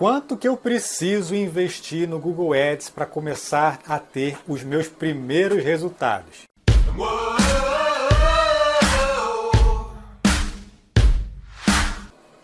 Quanto que eu preciso investir no Google Ads para começar a ter os meus primeiros resultados?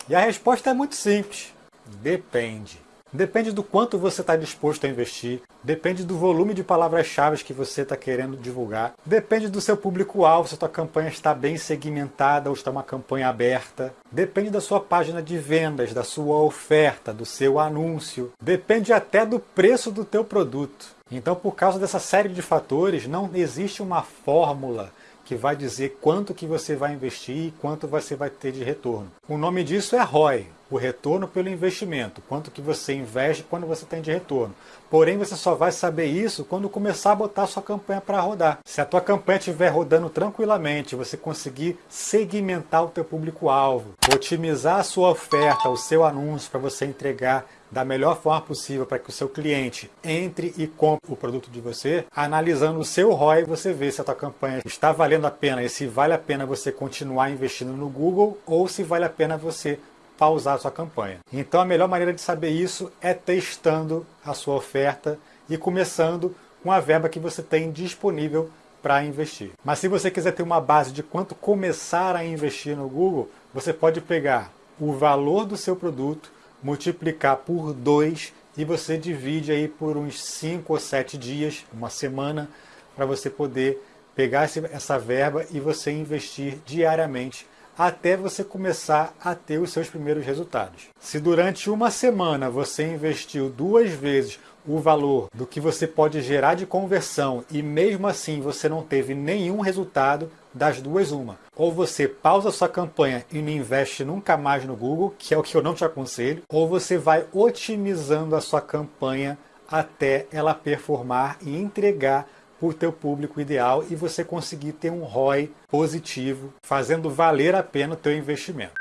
E a resposta é muito simples. Depende. Depende do quanto você está disposto a investir, depende do volume de palavras-chave que você está querendo divulgar, depende do seu público-alvo, se a sua campanha está bem segmentada ou está uma campanha aberta, depende da sua página de vendas, da sua oferta, do seu anúncio, depende até do preço do teu produto. Então, por causa dessa série de fatores, não existe uma fórmula que vai dizer quanto que você vai investir e quanto você vai ter de retorno. O nome disso é ROI, o retorno pelo investimento, quanto que você investe quando você tem de retorno. Porém, você só vai saber isso quando começar a botar a sua campanha para rodar. Se a tua campanha estiver rodando tranquilamente, você conseguir segmentar o teu público-alvo, otimizar a sua oferta, o seu anúncio para você entregar da melhor forma possível para que o seu cliente entre e compre o produto de você, analisando o seu ROI, você vê se a tua campanha está valendo a pena e se vale a pena você continuar investindo no Google ou se vale a pena você pausar sua campanha. Então a melhor maneira de saber isso é testando a sua oferta e começando com a verba que você tem disponível para investir. Mas se você quiser ter uma base de quanto começar a investir no Google, você pode pegar o valor do seu produto multiplicar por 2 e você divide aí por uns 5 ou 7 dias, uma semana, para você poder pegar essa verba e você investir diariamente até você começar a ter os seus primeiros resultados. Se durante uma semana você investiu duas vezes o valor do que você pode gerar de conversão e mesmo assim você não teve nenhum resultado, das duas uma. Ou você pausa sua campanha e não investe nunca mais no Google, que é o que eu não te aconselho, ou você vai otimizando a sua campanha até ela performar e entregar para o teu público ideal e você conseguir ter um ROI positivo, fazendo valer a pena o teu investimento.